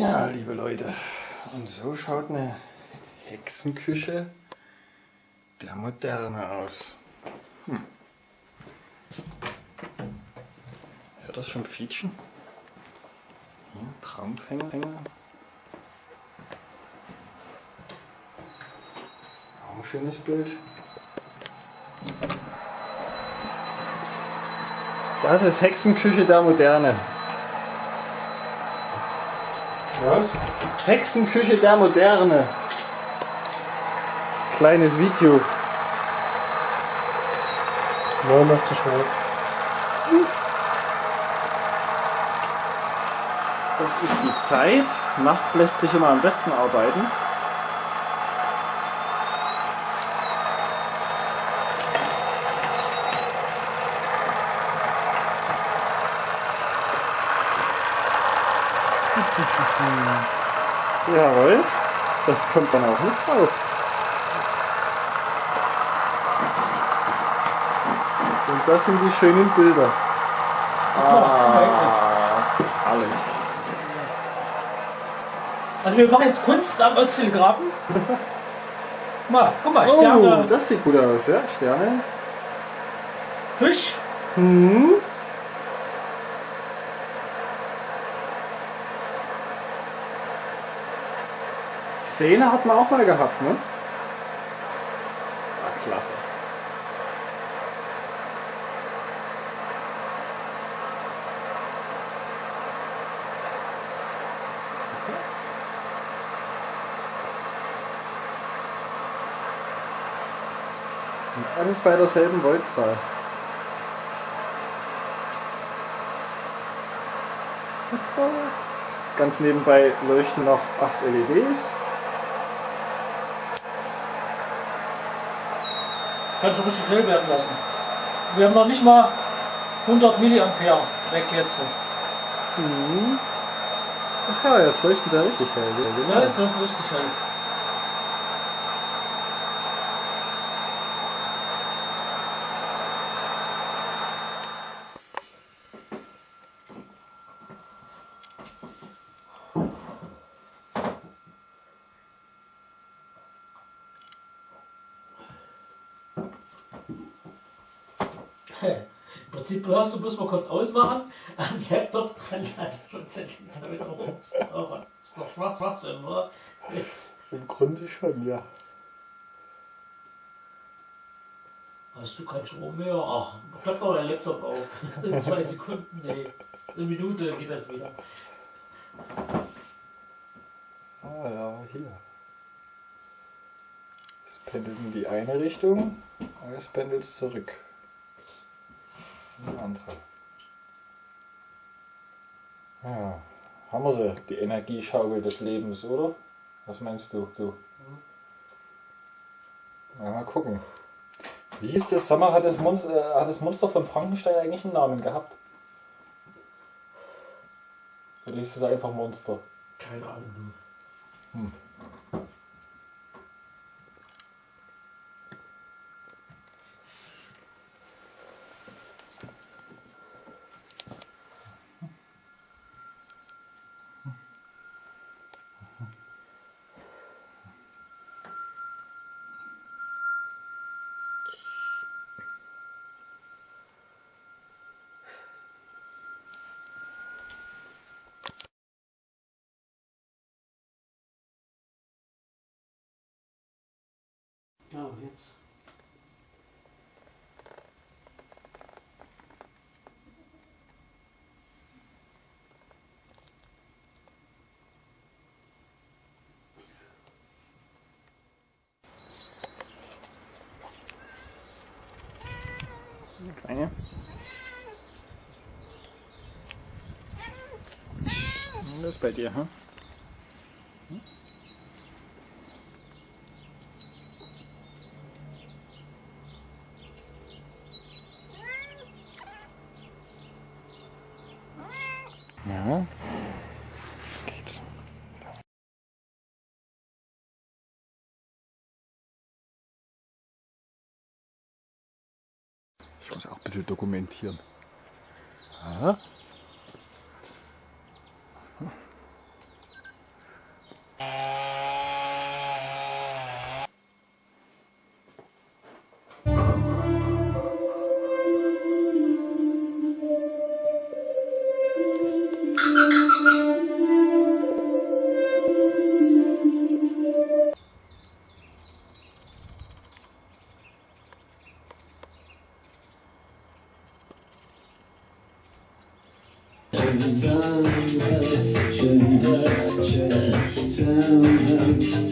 Ja, liebe Leute, und so schaut eine Hexenküche der Moderne aus. Hm. Hört das schon Fietschen? Hier, Traumfänger. Auch ein schönes Bild. Das ist Hexenküche der Moderne. Was? Hexenküche der Moderne. Kleines Video. Ja, mach das mal. Das ist die Zeit. Nachts lässt sich immer am besten arbeiten. Jawohl, das kommt dann auch nicht drauf. Und das sind die schönen Bilder. Ah, herrlich. Also wir machen jetzt Kunst am Osttelegrafen. mal, guck mal, Oh, Sterne, das sieht gut aus, ja? Sterne. Fisch. Hm. Zähne hat man auch mal gehabt, ne? Ah, klasse. Und alles bei derselben Voltzahl. Ganz nebenbei leuchten noch 8 LEDs. Kannst du richtig hell werden lassen. Wir haben noch nicht mal 100 Milliampere weg jetzt. Mhm. Ach ja, jetzt leuchten sie ja richtig hell. Ja, Ja, genau. ist noch richtig hell. Im Prinzip brauchst du bloß mal kurz ausmachen, am Laptop dran lassen und dann da wieder rufst. Aber ist doch schwarz, schwarz, oder? Jetzt Im Grunde schon, ja. hast du keinen Strom mehr. Ach, klappt doch dein Laptop auf. In zwei Sekunden, nee. Eine Minute geht das wieder. Ah ja, hier. Es pendelt in die eine Richtung, und es pendelt zurück. In die andere. Ja, haben wir sie, die Energieschaukel des Lebens, oder? Was meinst du? du? Ja, mal gucken. Wie hieß das? Sag mal, hat das, Monster, äh, hat das Monster von Frankenstein eigentlich einen Namen gehabt? Oder hieß es einfach Monster? Keine Ahnung. Hm. Jetzt. Kleine. Das ist bei dir, hm? Ja. Ich muss auch ein bisschen dokumentieren. Aha. Turn down, turn down, turn down.